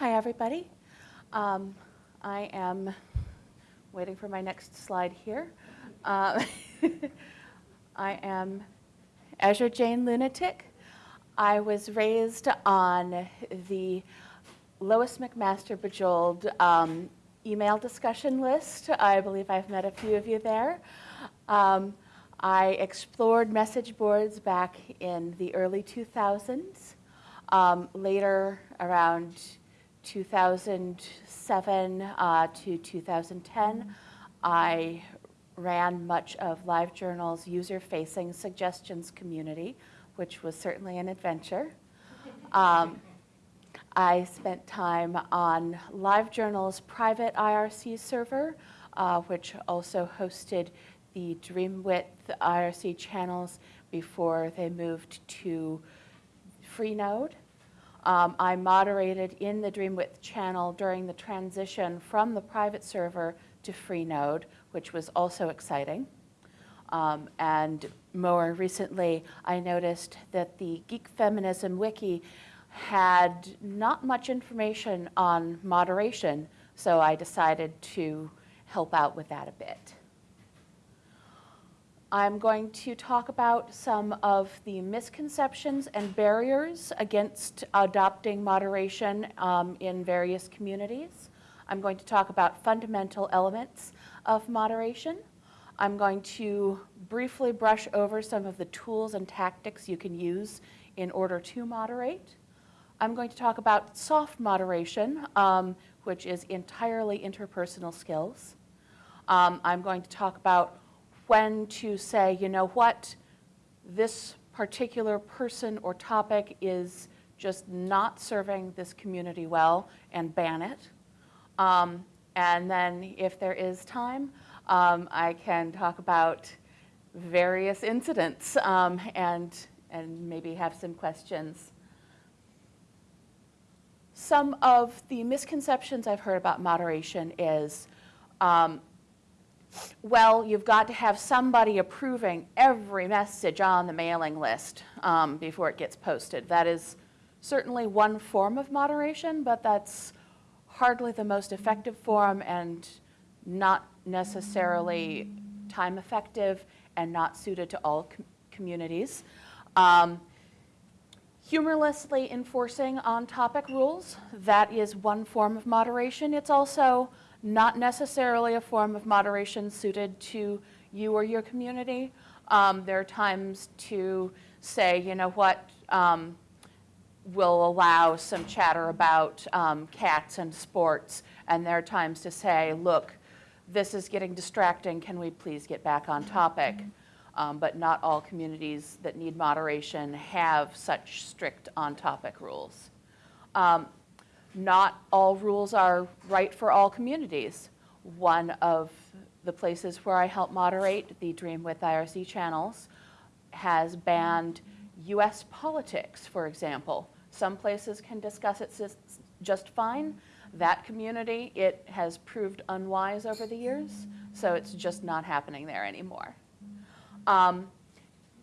Hi, everybody. Um, I am waiting for my next slide here. Uh, I am Azure Jane Lunatic. I was raised on the Lois McMaster Bujold um, email discussion list. I believe I've met a few of you there. Um, I explored message boards back in the early 2000s. Um, later, around 2007 uh, to 2010, I ran much of LiveJournal's user-facing suggestions community, which was certainly an adventure. Um, I spent time on LiveJournal's private IRC server, uh, which also hosted the DreamWidth IRC channels before they moved to Freenode. Um, I moderated in the DreamWidth channel during the transition from the private server to Freenode, which was also exciting. Um, and more recently, I noticed that the Geek Feminism Wiki had not much information on moderation, so I decided to help out with that a bit. I'm going to talk about some of the misconceptions and barriers against adopting moderation um, in various communities. I'm going to talk about fundamental elements of moderation. I'm going to briefly brush over some of the tools and tactics you can use in order to moderate. I'm going to talk about soft moderation, um, which is entirely interpersonal skills. Um, I'm going to talk about when to say, you know what, this particular person or topic is just not serving this community well and ban it. Um, and then if there is time, um, I can talk about various incidents um, and, and maybe have some questions. Some of the misconceptions I've heard about moderation is um, well, you've got to have somebody approving every message on the mailing list um, before it gets posted. That is certainly one form of moderation, but that's hardly the most effective form and not necessarily time effective and not suited to all com communities. Um, humorlessly enforcing on-topic rules, that is one form of moderation. It's also not necessarily a form of moderation suited to you or your community. Um, there are times to say, you know what, um, we'll allow some chatter about um, cats and sports, and there are times to say, look, this is getting distracting, can we please get back on topic? Um, but not all communities that need moderation have such strict on-topic rules. Not all rules are right for all communities. One of the places where I help moderate, the DreamWidth IRC channels, has banned US politics, for example. Some places can discuss it just fine. That community, it has proved unwise over the years, so it's just not happening there anymore. Um,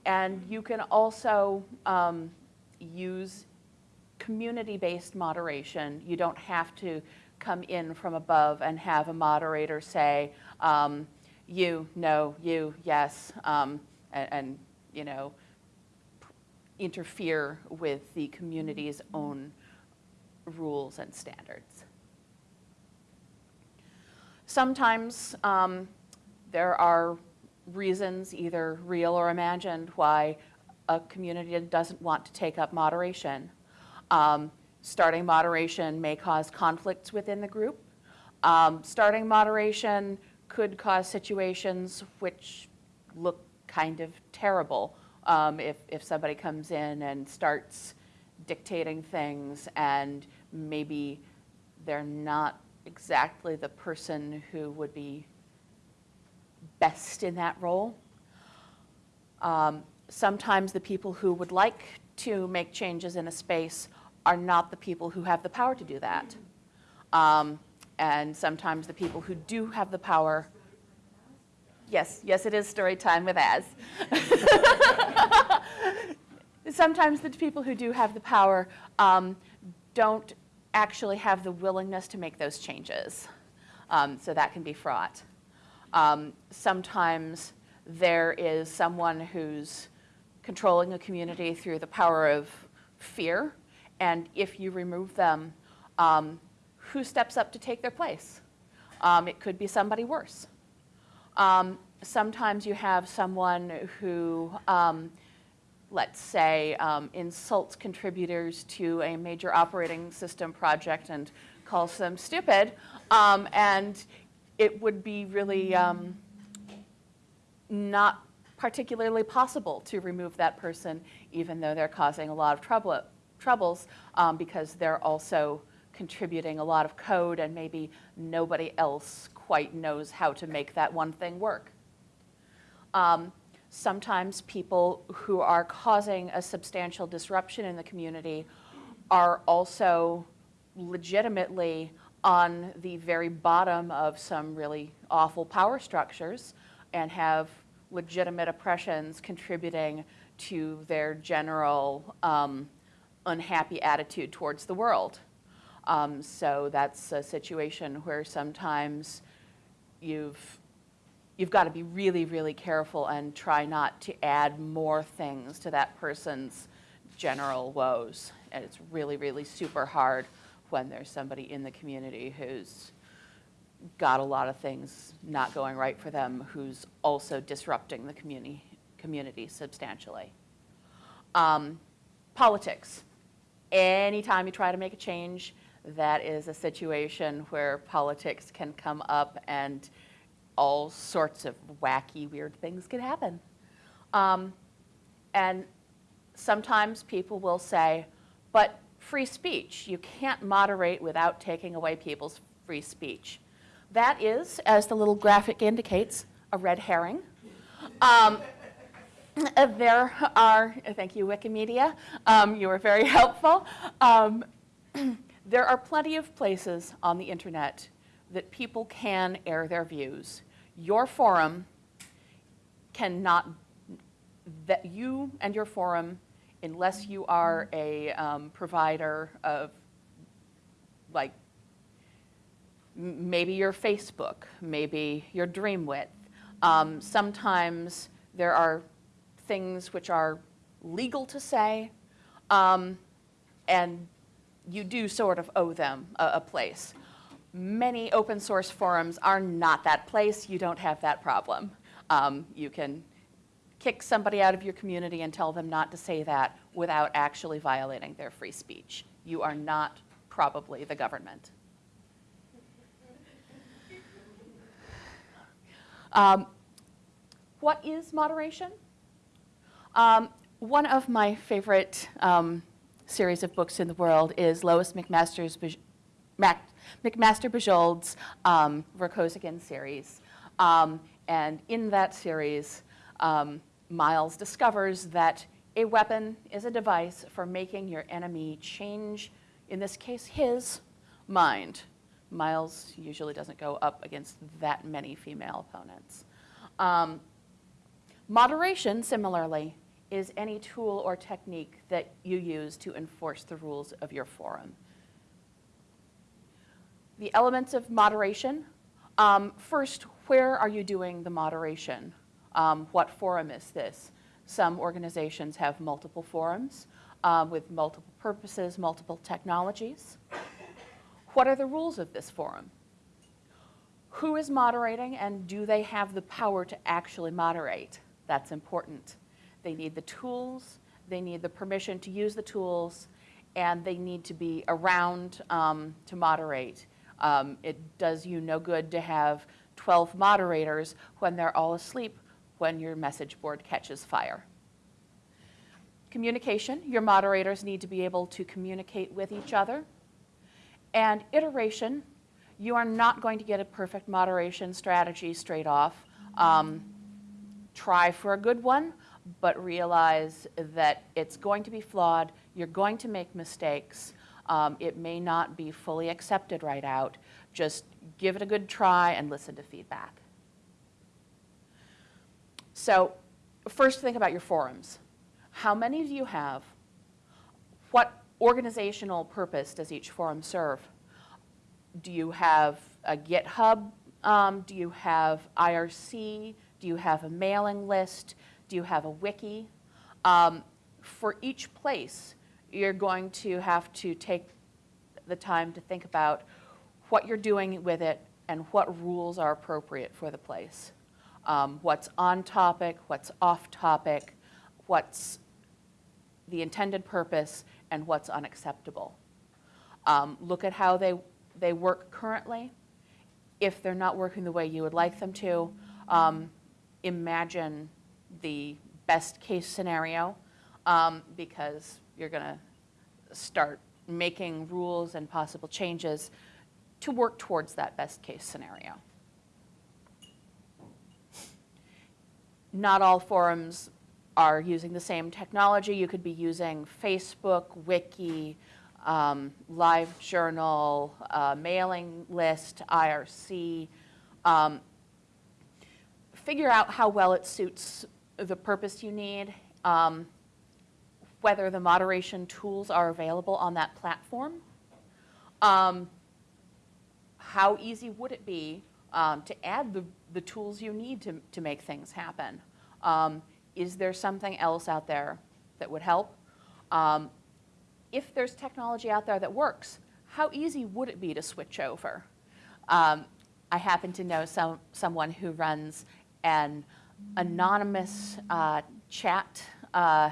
and you can also um, use community-based moderation. You don't have to come in from above and have a moderator say, um, you, no, you, yes, um, and, and, you know, interfere with the community's own rules and standards. Sometimes um, there are reasons, either real or imagined, why a community doesn't want to take up moderation. Um, starting moderation may cause conflicts within the group. Um, starting moderation could cause situations which look kind of terrible um, if, if somebody comes in and starts dictating things and maybe they're not exactly the person who would be best in that role. Um, sometimes the people who would like to make changes in a space are not the people who have the power to do that. Um, and sometimes the people who do have the power, yes, yes it is story time with Az. sometimes the people who do have the power um, don't actually have the willingness to make those changes. Um, so that can be fraught. Um, sometimes there is someone who's controlling a community through the power of fear, and if you remove them, um, who steps up to take their place? Um, it could be somebody worse. Um, sometimes you have someone who, um, let's say, um, insults contributors to a major operating system project and calls them stupid, um, and it would be really not particularly possible to remove that person, even though they're causing a lot of trouble, troubles, um, because they're also contributing a lot of code and maybe nobody else quite knows how to make that one thing work. Um, sometimes people who are causing a substantial disruption in the community are also legitimately on the very bottom of some really awful power structures and have legitimate oppressions contributing to their general um, unhappy attitude towards the world. Um, so that's a situation where sometimes you've you've got to be really, really careful and try not to add more things to that person's general woes. And it's really, really super hard when there's somebody in the community who's got a lot of things not going right for them, who's also disrupting the community, community substantially. Um, politics. Anytime you try to make a change, that is a situation where politics can come up and all sorts of wacky, weird things can happen. Um, and sometimes people will say, but free speech, you can't moderate without taking away people's free speech. That is, as the little graphic indicates, a red herring. Um, there are, thank you Wikimedia, um, you were very helpful. Um, there are plenty of places on the internet that people can air their views your forum cannot, that you and your forum, unless you are a um, provider of, like, maybe your Facebook, maybe your Dreamwidth. Um, sometimes there are things which are legal to say, um, and you do sort of owe them a, a place. Many open source forums are not that place. You don't have that problem. Um, you can kick somebody out of your community and tell them not to say that without actually violating their free speech. You are not probably the government. Um, what is moderation? Um, one of my favorite um, series of books in the world is Lois McMaster's Mac McMaster Bujold's um, Vorkosigan series. Um, and in that series, um, Miles discovers that a weapon is a device for making your enemy change, in this case, his mind. Miles usually doesn't go up against that many female opponents. Um, moderation, similarly, is any tool or technique that you use to enforce the rules of your forum the elements of moderation. Um, first, where are you doing the moderation? Um, what forum is this? Some organizations have multiple forums um, with multiple purposes, multiple technologies. What are the rules of this forum? Who is moderating and do they have the power to actually moderate? That's important. They need the tools, they need the permission to use the tools, and they need to be around um, to moderate. Um, it does you no good to have 12 moderators when they're all asleep when your message board catches fire. Communication, your moderators need to be able to communicate with each other. And iteration, you are not going to get a perfect moderation strategy straight off. Um, try for a good one, but realize that it's going to be flawed, you're going to make mistakes, um, it may not be fully accepted right out. Just give it a good try and listen to feedback. So first think about your forums. How many do you have? What organizational purpose does each forum serve? Do you have a GitHub? Um, do you have IRC? Do you have a mailing list? Do you have a wiki? Um, for each place, you're going to have to take the time to think about what you're doing with it and what rules are appropriate for the place. Um, what's on topic, what's off topic, what's the intended purpose, and what's unacceptable. Um, look at how they, they work currently. If they're not working the way you would like them to, um, imagine the best case scenario um, because you're going to start making rules and possible changes to work towards that best case scenario. Not all forums are using the same technology. You could be using Facebook, Wiki, um, LiveJournal, uh, mailing list, IRC. Um, figure out how well it suits the purpose you need, um, whether the moderation tools are available on that platform. Um, how easy would it be um, to add the, the tools you need to, to make things happen? Um, is there something else out there that would help? Um, if there's technology out there that works, how easy would it be to switch over? Um, I happen to know some, someone who runs an anonymous uh, chat uh,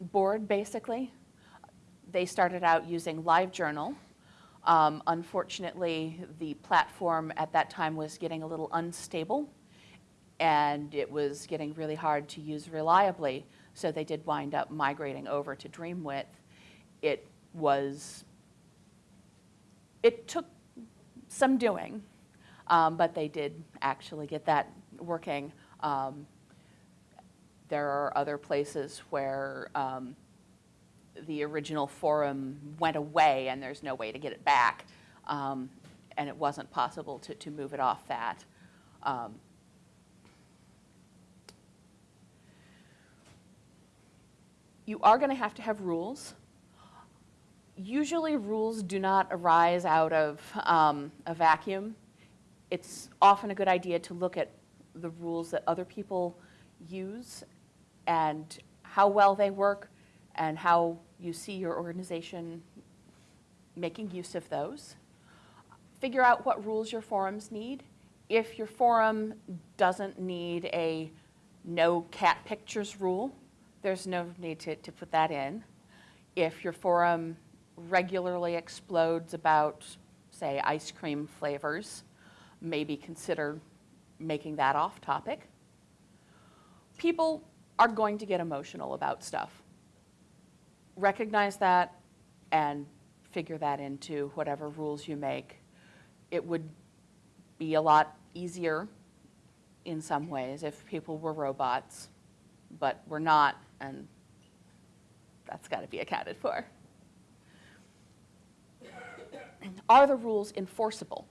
board, basically. They started out using LiveJournal. Um, unfortunately, the platform at that time was getting a little unstable and it was getting really hard to use reliably, so they did wind up migrating over to Dreamwidth. It was, it took some doing, um, but they did actually get that working. Um, there are other places where um, the original forum went away and there's no way to get it back, um, and it wasn't possible to, to move it off that. Um, you are going to have to have rules. Usually rules do not arise out of um, a vacuum. It's often a good idea to look at the rules that other people use and how well they work and how you see your organization making use of those. Figure out what rules your forums need. If your forum doesn't need a no cat pictures rule, there's no need to, to put that in. If your forum regularly explodes about, say, ice cream flavors, maybe consider making that off topic. People are going to get emotional about stuff. Recognize that and figure that into whatever rules you make. It would be a lot easier in some ways if people were robots, but we're not and that's got to be accounted for. Are the rules enforceable?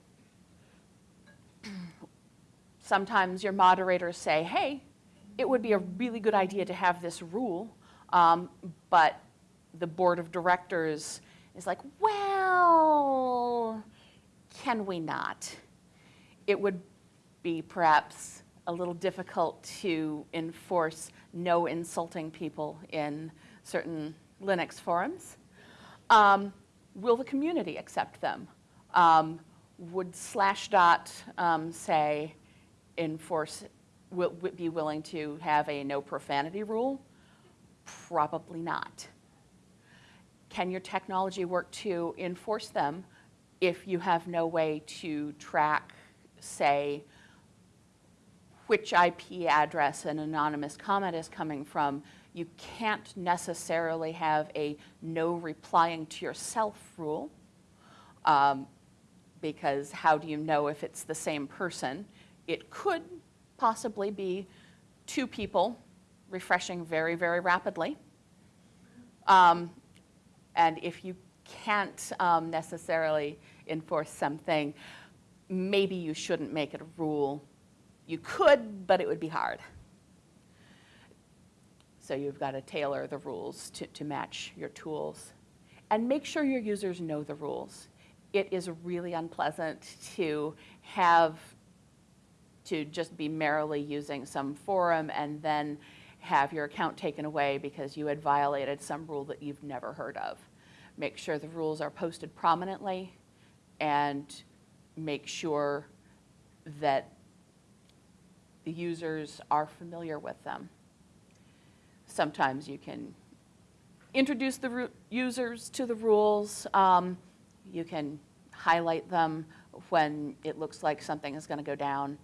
Sometimes your moderators say, hey, it would be a really good idea to have this rule, um, but the board of directors is like, well, can we not? It would be perhaps a little difficult to enforce no insulting people in certain Linux forums. Um, will the community accept them? Um, would Slashdot um, say enforce, will, be willing to have a no profanity rule? Probably not. Can your technology work to enforce them if you have no way to track, say, which IP address an anonymous comment is coming from, you can't necessarily have a no replying to yourself rule um, because how do you know if it's the same person? It could possibly be two people refreshing very, very rapidly. Um, and if you can't um, necessarily enforce something, maybe you shouldn't make it a rule you could, but it would be hard. So you've got to tailor the rules to, to match your tools. And make sure your users know the rules. It is really unpleasant to have to just be merrily using some forum and then have your account taken away because you had violated some rule that you've never heard of. Make sure the rules are posted prominently and make sure that the users are familiar with them. Sometimes you can introduce the users to the rules. Um, you can highlight them when it looks like something is going to go down.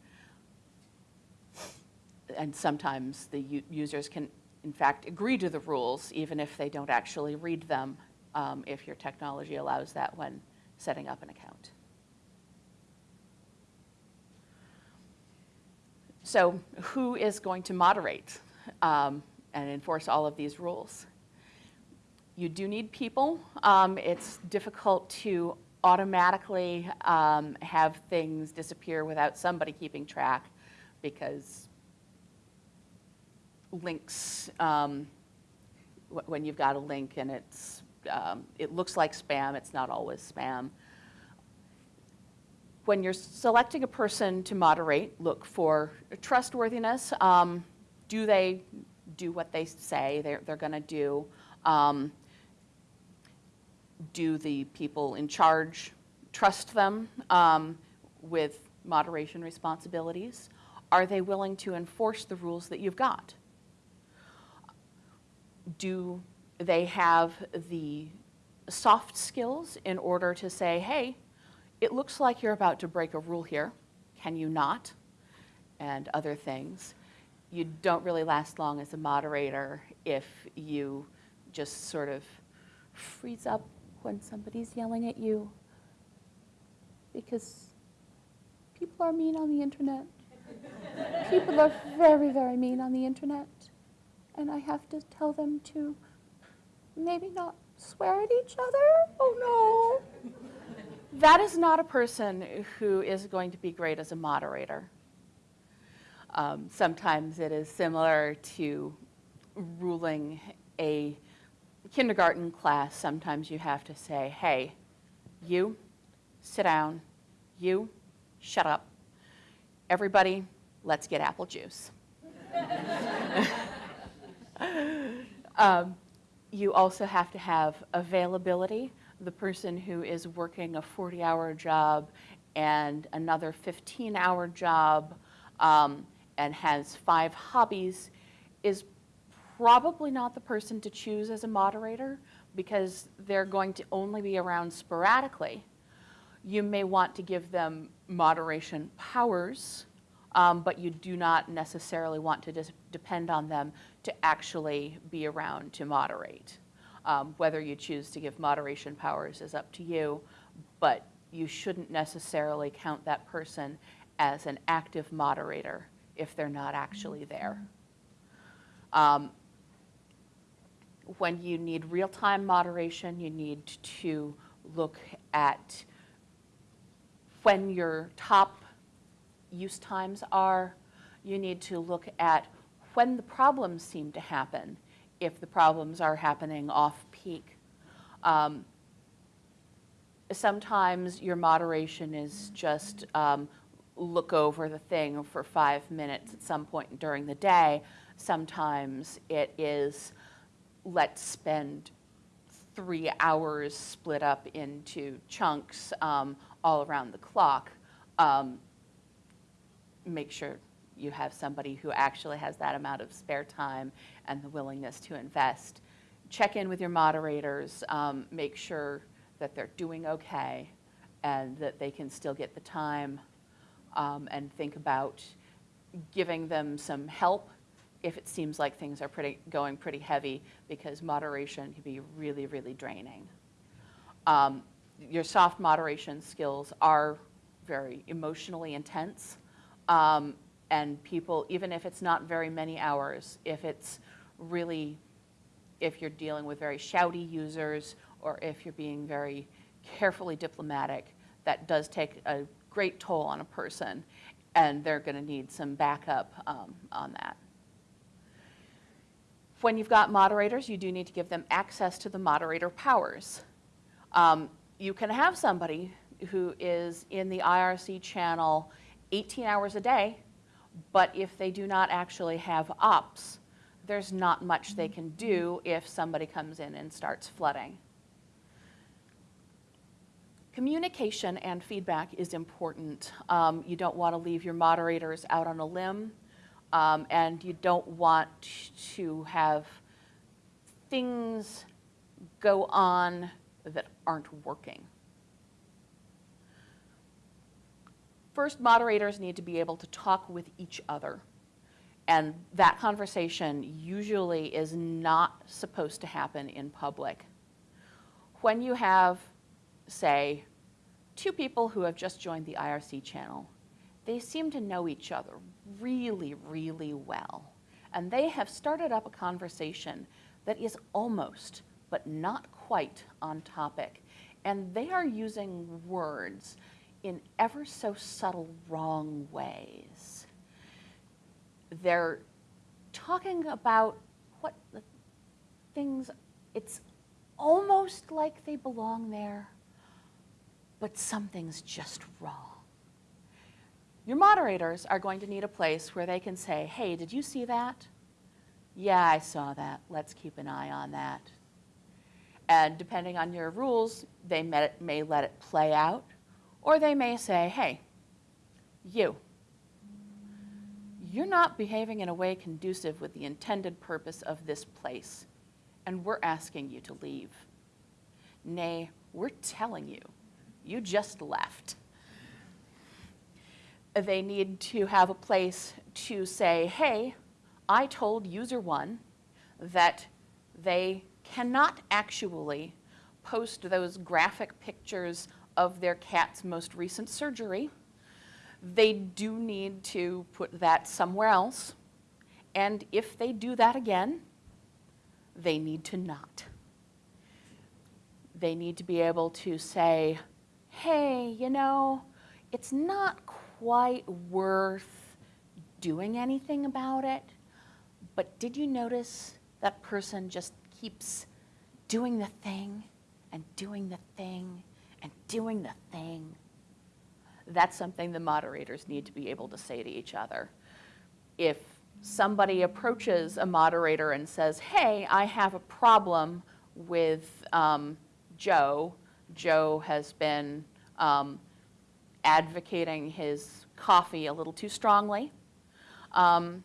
And sometimes the users can, in fact, agree to the rules even if they don't actually read them, um, if your technology allows that when setting up an account. So who is going to moderate um, and enforce all of these rules? You do need people. Um, it's difficult to automatically um, have things disappear without somebody keeping track because links, um, when you've got a link and it's, um, it looks like spam, it's not always spam. When you're selecting a person to moderate, look for trustworthiness. Um, do they do what they say they're, they're going to do? Um, do the people in charge trust them um, with moderation responsibilities? Are they willing to enforce the rules that you've got? Do they have the soft skills in order to say, hey, it looks like you're about to break a rule here. Can you not? And other things. You don't really last long as a moderator if you just sort of freeze up when somebody's yelling at you. Because people are mean on the internet. people are very, very mean on the internet. And I have to tell them to maybe not swear at each other. Oh no. That is not a person who is going to be great as a moderator. Um, sometimes it is similar to ruling a kindergarten class. Sometimes you have to say, hey, you, sit down. You, shut up. Everybody, let's get apple juice. um, you also have to have availability the person who is working a 40-hour job and another 15-hour job um, and has five hobbies is probably not the person to choose as a moderator because they're going to only be around sporadically. You may want to give them moderation powers, um, but you do not necessarily want to depend on them to actually be around to moderate. Um, whether you choose to give moderation powers is up to you, but you shouldn't necessarily count that person as an active moderator if they're not actually there. Um, when you need real-time moderation, you need to look at when your top use times are. You need to look at when the problems seem to happen if the problems are happening off-peak. Um, sometimes your moderation is just um, look over the thing for five minutes at some point during the day. Sometimes it is let's spend three hours split up into chunks um, all around the clock. Um, make sure you have somebody who actually has that amount of spare time and the willingness to invest. Check in with your moderators, um, make sure that they're doing okay and that they can still get the time um, and think about giving them some help if it seems like things are pretty, going pretty heavy because moderation can be really, really draining. Um, your soft moderation skills are very emotionally intense. Um, and people, even if it's not very many hours, if it's really, if you're dealing with very shouty users or if you're being very carefully diplomatic, that does take a great toll on a person and they're going to need some backup um, on that. When you've got moderators, you do need to give them access to the moderator powers. Um, you can have somebody who is in the IRC channel 18 hours a day, but if they do not actually have ops, there's not much they can do if somebody comes in and starts flooding. Communication and feedback is important. Um, you don't want to leave your moderators out on a limb, um, and you don't want to have things go on that aren't working. First, moderators need to be able to talk with each other. And that conversation usually is not supposed to happen in public. When you have, say, two people who have just joined the IRC channel, they seem to know each other really, really well. And they have started up a conversation that is almost, but not quite, on topic. And they are using words in ever so subtle wrong ways. They're talking about what things, it's almost like they belong there, but something's just wrong. Your moderators are going to need a place where they can say, hey, did you see that? Yeah, I saw that. Let's keep an eye on that. And depending on your rules, they may let it play out, or they may say, hey, you, you're not behaving in a way conducive with the intended purpose of this place, and we're asking you to leave. Nay, we're telling you, you just left. They need to have a place to say, hey, I told user one that they cannot actually post those graphic pictures of their cat's most recent surgery. They do need to put that somewhere else. And if they do that again, they need to not. They need to be able to say, hey, you know, it's not quite worth doing anything about it, but did you notice that person just keeps doing the thing and doing the thing and doing the thing. That's something the moderators need to be able to say to each other. If somebody approaches a moderator and says, hey, I have a problem with um, Joe, Joe has been um, advocating his coffee a little too strongly. Um,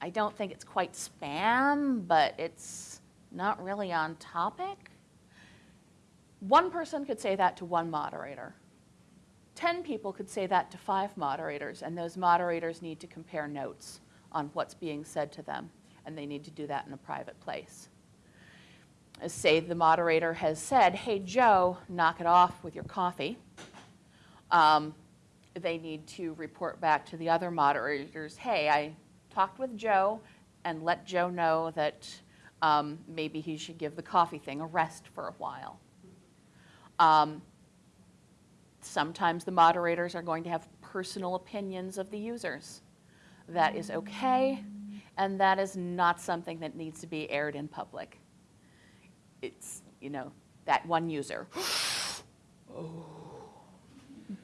I don't think it's quite spam, but it's not really on topic. One person could say that to one moderator. 10 people could say that to five moderators, and those moderators need to compare notes on what's being said to them, and they need to do that in a private place. Say the moderator has said, hey, Joe, knock it off with your coffee. Um, they need to report back to the other moderators, hey, I talked with Joe and let Joe know that um, maybe he should give the coffee thing a rest for a while. Um, sometimes the moderators are going to have personal opinions of the users. That is okay, and that is not something that needs to be aired in public. It's, you know, that one user. oh.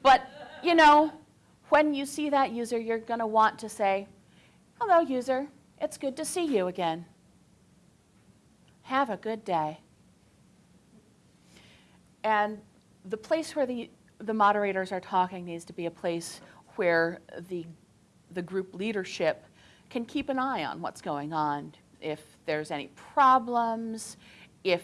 But, you know, when you see that user, you're going to want to say, hello, user. It's good to see you again. Have a good day. And the place where the, the moderators are talking needs to be a place where the, the group leadership can keep an eye on what's going on. If there's any problems, if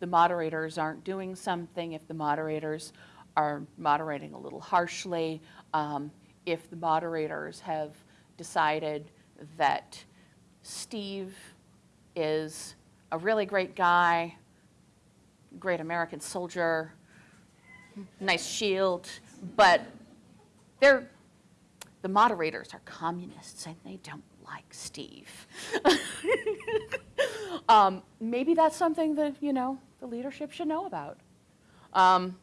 the moderators aren't doing something, if the moderators are moderating a little harshly, um, if the moderators have decided that Steve is a really great guy, great American soldier, nice shield, but they're, the moderators are communists and they don't like Steve. um, maybe that's something that, you know, the leadership should know about. Um,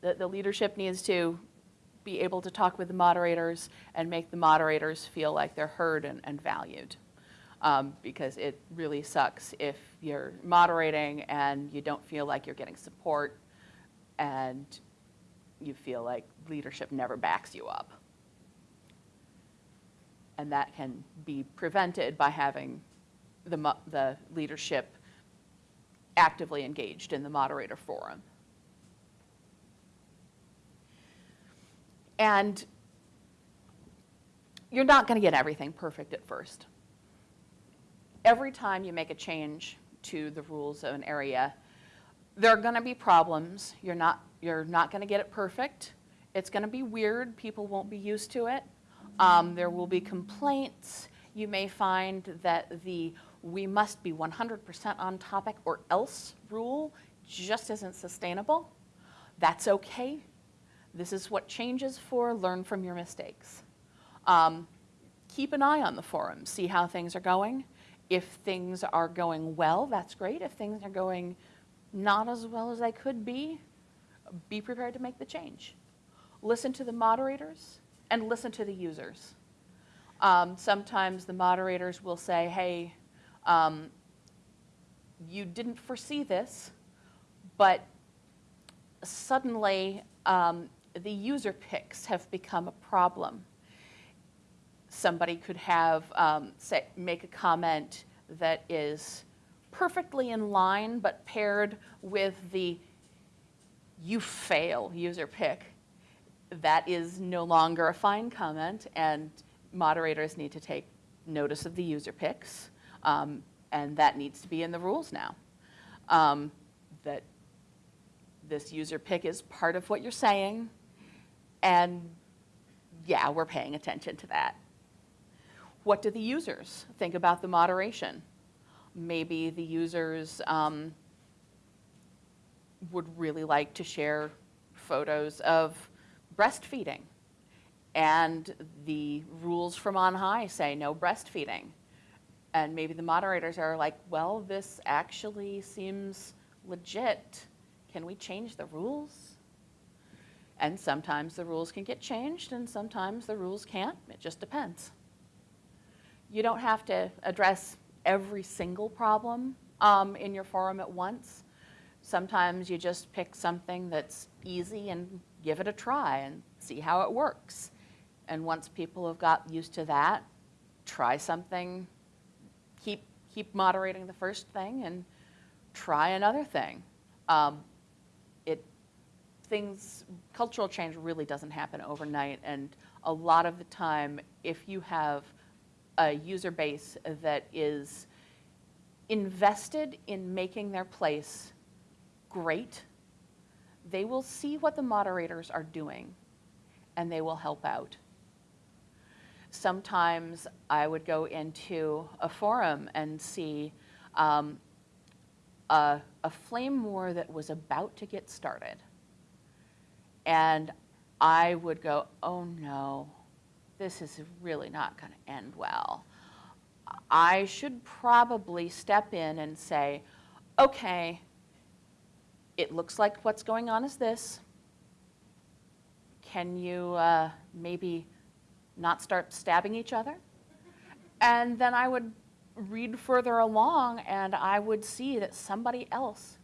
the, the leadership needs to be able to talk with the moderators and make the moderators feel like they're heard and, and valued. um, because it really sucks if you're moderating and you don't feel like you're getting support and you feel like leadership never backs you up. And that can be prevented by having the, the leadership actively engaged in the moderator forum. And you're not going to get everything perfect at first. Every time you make a change to the rules of an area, there are going to be problems. You're not, you're not going to get it perfect. It's going to be weird. People won't be used to it. Um, there will be complaints. You may find that the we must be 100% on topic or else rule just isn't sustainable. That's okay. This is what changes for. Learn from your mistakes. Um, keep an eye on the forum. See how things are going. If things are going well, that's great. If things are going not as well as they could be, be prepared to make the change. Listen to the moderators and listen to the users. Um, sometimes the moderators will say, hey, um, you didn't foresee this, but suddenly um, the user picks have become a problem. Somebody could have, um, say, make a comment that is perfectly in line, but paired with the you fail user pick. That is no longer a fine comment, and moderators need to take notice of the user picks. Um, and that needs to be in the rules now. Um, that this user pick is part of what you're saying, and yeah, we're paying attention to that. What do the users think about the moderation? Maybe the users um, would really like to share photos of breastfeeding, and the rules from on high say no breastfeeding and maybe the moderators are like, well, this actually seems legit. Can we change the rules? And sometimes the rules can get changed and sometimes the rules can't. It just depends. You don't have to address every single problem um, in your forum at once. Sometimes you just pick something that's easy and give it a try and see how it works. And once people have got used to that, try something keep, keep moderating the first thing and try another thing. Um, it, things, cultural change really doesn't happen overnight, and a lot of the time, if you have a user base that is invested in making their place great, they will see what the moderators are doing, and they will help out sometimes I would go into a forum and see um, a, a flame war that was about to get started. And I would go, oh no, this is really not going to end well. I should probably step in and say, okay, it looks like what's going on is this. Can you uh, maybe not start stabbing each other. And then I would read further along and I would see that somebody else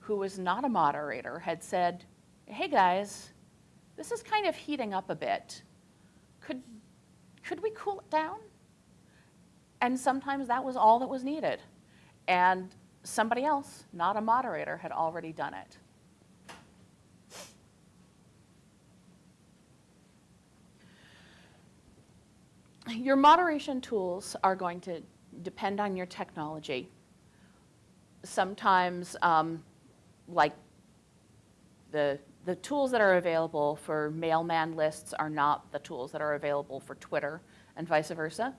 who was not a moderator had said, hey guys, this is kind of heating up a bit. Could, could we cool it down? And sometimes that was all that was needed. And somebody else, not a moderator, had already done it. your moderation tools are going to depend on your technology. Sometimes, um, like the, the tools that are available for mailman lists are not the tools that are available for Twitter and vice versa.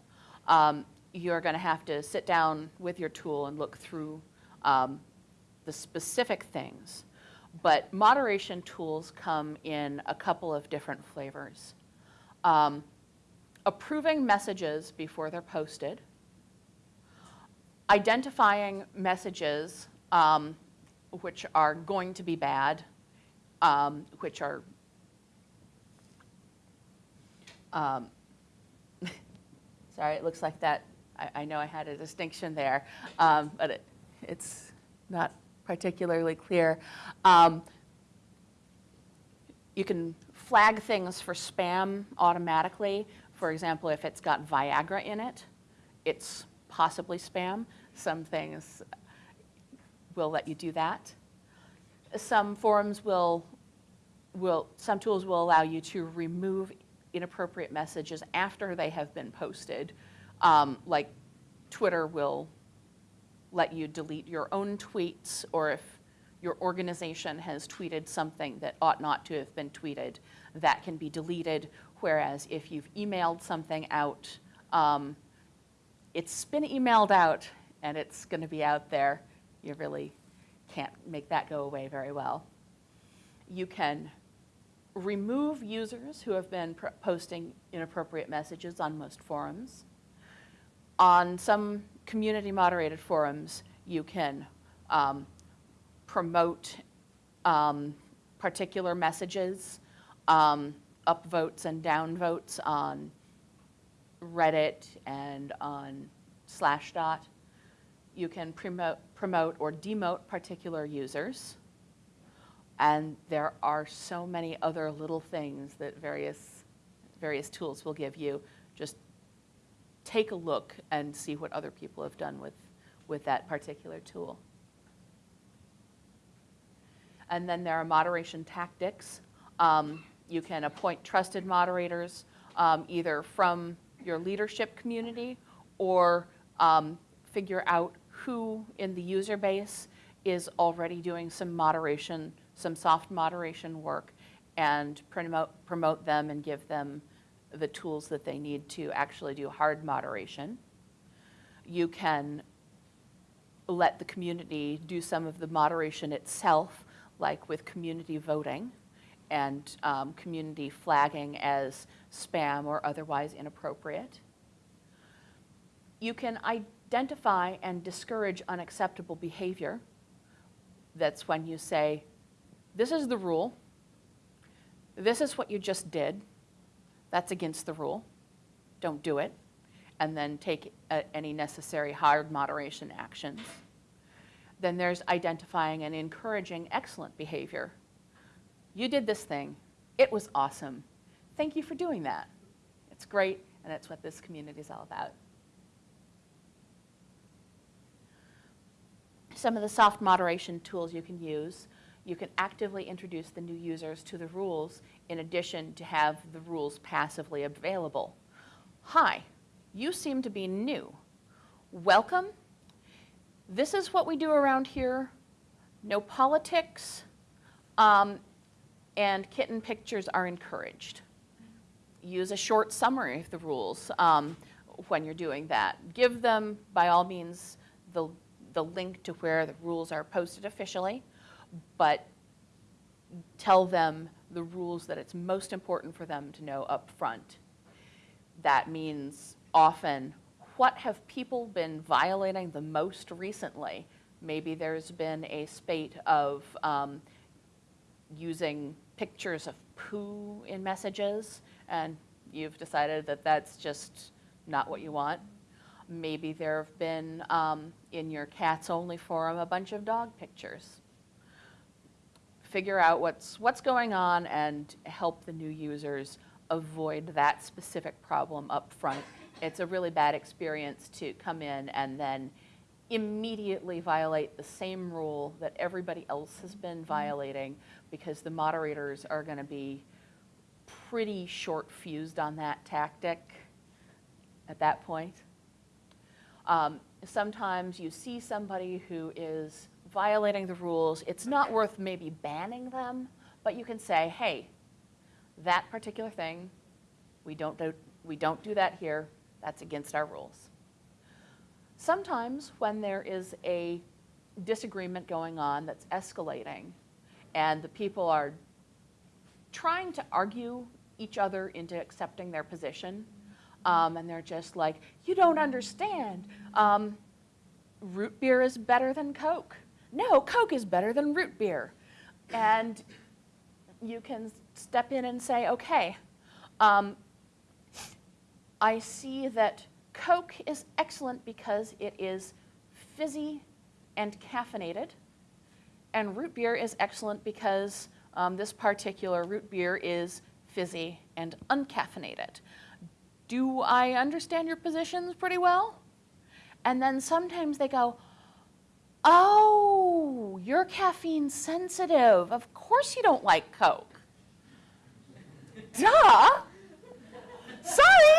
Um, you're going to have to sit down with your tool and look through um, the specific things. But moderation tools come in a couple of different flavors. Um, approving messages before they're posted, identifying messages um, which are going to be bad, um, which are um, sorry, it looks like that I, I know I had a distinction there, um, but it, it's not particularly clear. Um, you can flag things for spam automatically. For example, if it's got Viagra in it, it's possibly spam. Some things will let you do that. Some forums will, will, some tools will allow you to remove inappropriate messages after they have been posted. Um, like Twitter will let you delete your own tweets or if your organization has tweeted something that ought not to have been tweeted, that can be deleted. Whereas if you've emailed something out, um, it's been emailed out and it's going to be out there. You really can't make that go away very well. You can remove users who have been posting inappropriate messages on most forums. On some community moderated forums, you can um, promote um, particular messages, um, upvotes and downvotes on Reddit and on Slashdot. You can promote, promote or demote particular users. And there are so many other little things that various, various tools will give you. Just take a look and see what other people have done with, with that particular tool. And then there are moderation tactics. Um, you can appoint trusted moderators um, either from your leadership community or um, figure out who in the user base is already doing some moderation, some soft moderation work and promote, promote them and give them the tools that they need to actually do hard moderation. You can let the community do some of the moderation itself like with community voting and um, community flagging as spam or otherwise inappropriate. You can identify and discourage unacceptable behavior. That's when you say, this is the rule, this is what you just did, that's against the rule, don't do it, and then take uh, any necessary hard moderation actions. Then there's identifying and encouraging excellent behavior. You did this thing. It was awesome. Thank you for doing that. It's great, and that's what this community is all about. Some of the soft moderation tools you can use. You can actively introduce the new users to the rules in addition to have the rules passively available. Hi, you seem to be new. Welcome this is what we do around here. No politics, um, and kitten pictures are encouraged. Use a short summary of the rules um, when you're doing that. Give them, by all means, the, the link to where the rules are posted officially, but tell them the rules that it's most important for them to know up front. That means often what have people been violating the most recently? Maybe there's been a spate of um, using pictures of poo in messages, and you've decided that that's just not what you want. Maybe there have been, um, in your cats only forum, a bunch of dog pictures. Figure out what's, what's going on and help the new users avoid that specific problem up front it's a really bad experience to come in and then immediately violate the same rule that everybody else has been mm-hmm. violating because the moderators are going to be pretty short fused on that tactic at that point. Um, sometimes you see somebody who is violating the rules. It's not worth maybe banning them, but you can say, hey, that particular thing, we don't do, we don't do that here. That's against our rules. Sometimes when there is a disagreement going on that's escalating and the people are trying to argue each other into accepting their position, um, and they're just like, you don't understand. Um, root beer is better than Coke. No, Coke is better than root beer. And you can step in and say, okay, um, I see that Coke is excellent because it is fizzy and caffeinated. And root beer is excellent because um, this particular root beer is fizzy and uncaffeinated. Do I understand your positions pretty well? And then sometimes they go, Oh, you're caffeine sensitive. Of course you don't like Coke. Duh. Sorry.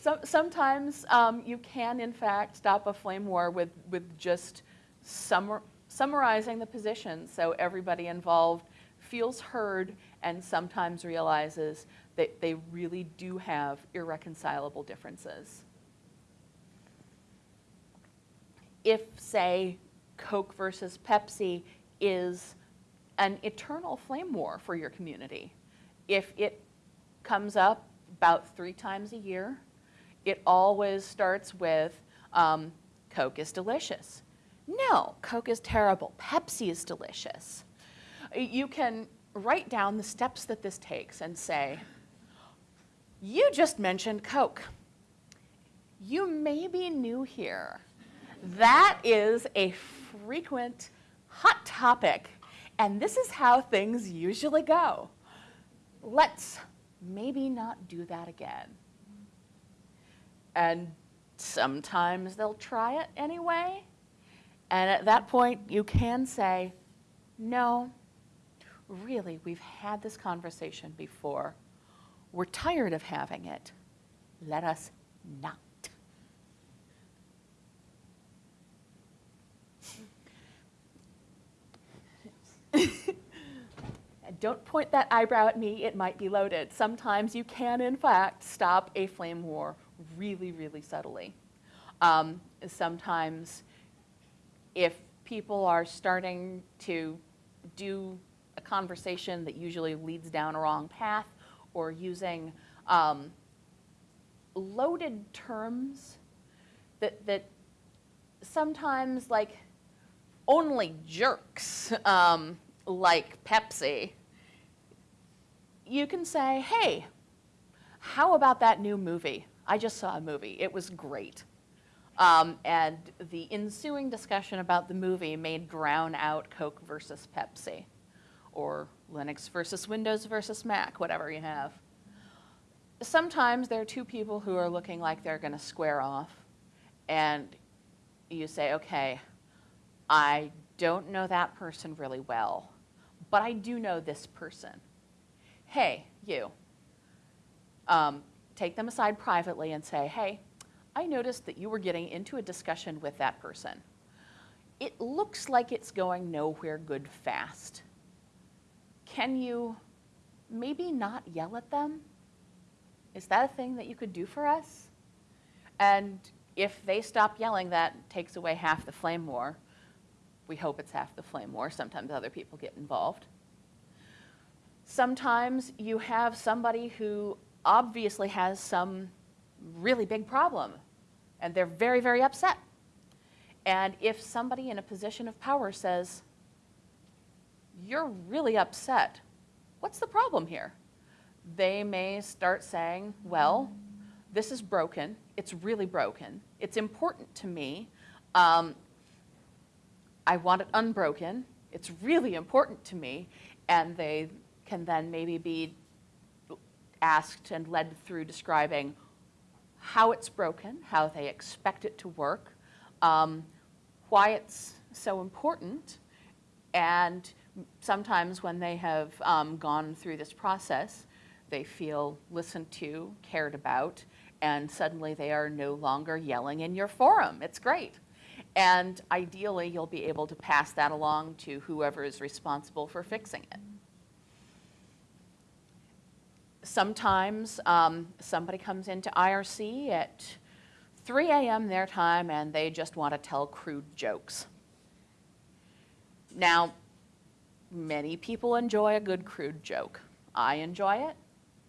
sometimes um, you can, in fact, stop a flame war with, with just summar, summarizing the position so everybody involved feels heard and sometimes realizes that they really do have irreconcilable differences. If, say, Coke versus Pepsi is an eternal flame war for your community, if it comes up about three times a year, it always starts with um, Coke is delicious. No, Coke is terrible. Pepsi is delicious. You can write down the steps that this takes and say, you just mentioned Coke. You may be new here. That is a frequent hot topic, and this is how things usually go. Let's maybe not do that again. And sometimes they'll try it anyway. And at that point, you can say, no, really, we've had this conversation before. We're tired of having it. Let us not. Don't point that eyebrow at me, it might be loaded. Sometimes you can, in fact, stop a flame war really, really subtly. Um, sometimes if people are starting to do a conversation that usually leads down a wrong path or using um, loaded terms that, that sometimes like only jerks um, like Pepsi, you can say, hey, how about that new movie? I just saw a movie. It was great. Um, and the ensuing discussion about the movie made drown out Coke versus Pepsi or Linux versus Windows versus Mac, whatever you have. Sometimes there are two people who are looking like they're going to square off, and you say, okay, I don't know that person really well, but I do know this person. Hey, you. Um, take them aside privately and say, hey, I noticed that you were getting into a discussion with that person. It looks like it's going nowhere good fast can you maybe not yell at them? Is that a thing that you could do for us? And if they stop yelling, that takes away half the flame war. We hope it's half the flame war. Sometimes other people get involved. Sometimes you have somebody who obviously has some really big problem and they're very, very upset. And if somebody in a position of power says, you're really upset. What's the problem here? They may start saying, well, this is broken. It's really broken. It's important to me. Um, I want it unbroken. It's really important to me. And they can then maybe be asked and led through describing how it's broken, how they expect it to work, um, why it's so important, and sometimes when they have um, gone through this process, they feel listened to, cared about, and suddenly they are no longer yelling in your forum. It's great. And ideally, you'll be able to pass that along to whoever is responsible for fixing it. Sometimes um, somebody comes into IRC at 3 a.m. their time and they just want to tell crude jokes. Now, Many people enjoy a good crude joke. I enjoy it.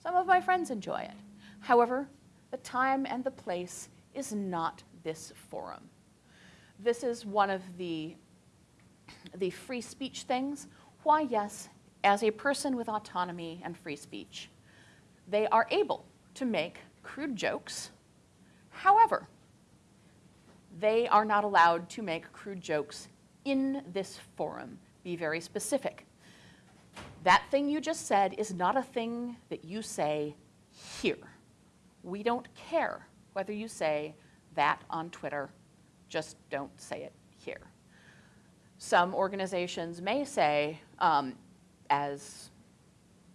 Some of my friends enjoy it. However, the time and the place is not this forum. This is one of the, the free speech things. Why, yes, as a person with autonomy and free speech, they are able to make crude jokes. However, they are not allowed to make crude jokes in this forum. Be very specific. That thing you just said is not a thing that you say here. We don't care whether you say that on Twitter, just don't say it here. Some organizations may say, um, as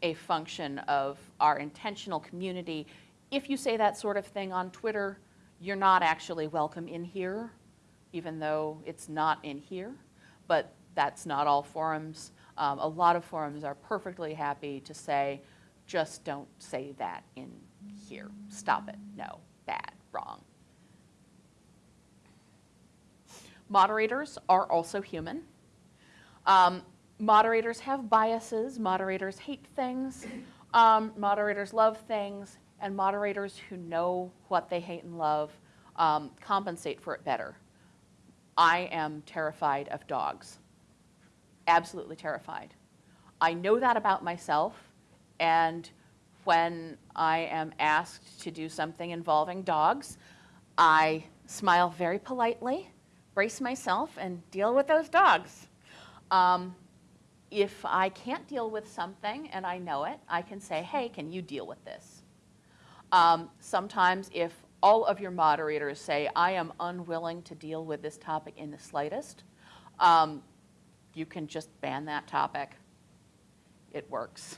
a function of our intentional community, if you say that sort of thing on Twitter, you're not actually welcome in here, even though it's not in here. But that's not all forums. Um, a lot of forums are perfectly happy to say, just don't say that in here. Stop it. No, bad, wrong. Moderators are also human. Um, moderators have biases, moderators hate things, um, moderators love things, and moderators who know what they hate and love um, compensate for it better. I am terrified of dogs, absolutely terrified. I know that about myself, and when I am asked to do something involving dogs, I smile very politely, brace myself, and deal with those dogs. Um, if I can't deal with something and I know it, I can say, hey, can you deal with this? Um, sometimes if all of your moderators say, I am unwilling to deal with this topic in the slightest, um, you can just ban that topic. It works.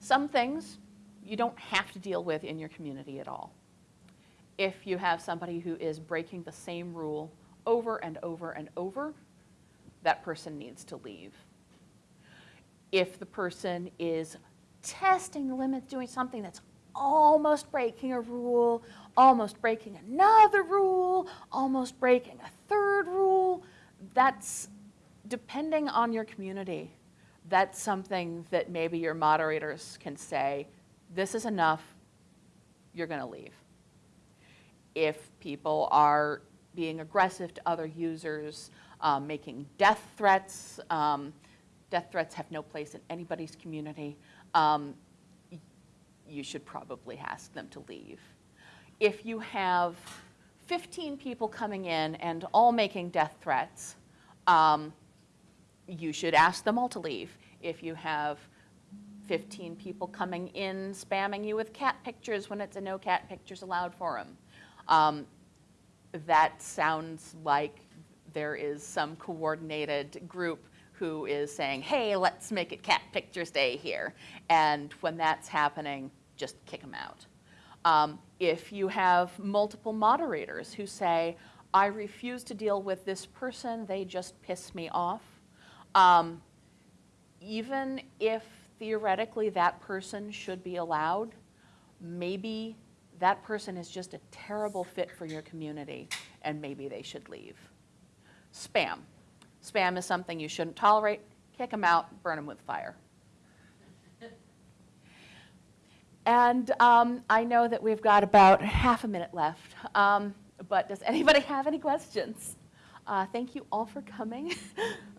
Some things you don't have to deal with in your community at all. If you have somebody who is breaking the same rule over and over and over, that person needs to leave. If the person is testing the limits, doing something that's almost breaking a rule, almost breaking another rule, almost breaking a third rule, that's depending on your community. That's something that maybe your moderators can say, this is enough, you're going to leave. If people are being aggressive to other users, um, making death threats. Um, death threats have no place in anybody's community. Um, you should probably ask them to leave. If you have 15 people coming in and all making death threats, um, you should ask them all to leave. If you have 15 people coming in spamming you with cat pictures when it's a no cat pictures allowed forum, um, that sounds like there is some coordinated group who is saying, hey, let's make it cat pictures day here. And when that's happening, just kick them out. Um, if you have multiple moderators who say, I refuse to deal with this person, they just piss me off, um, even if theoretically that person should be allowed, maybe that person is just a terrible fit for your community and maybe they should leave. Spam. Spam is something you shouldn't tolerate. Kick them out, burn them with fire. And um, I know that we've got about half a minute left, um, but does anybody have any questions? Uh, thank you all for coming.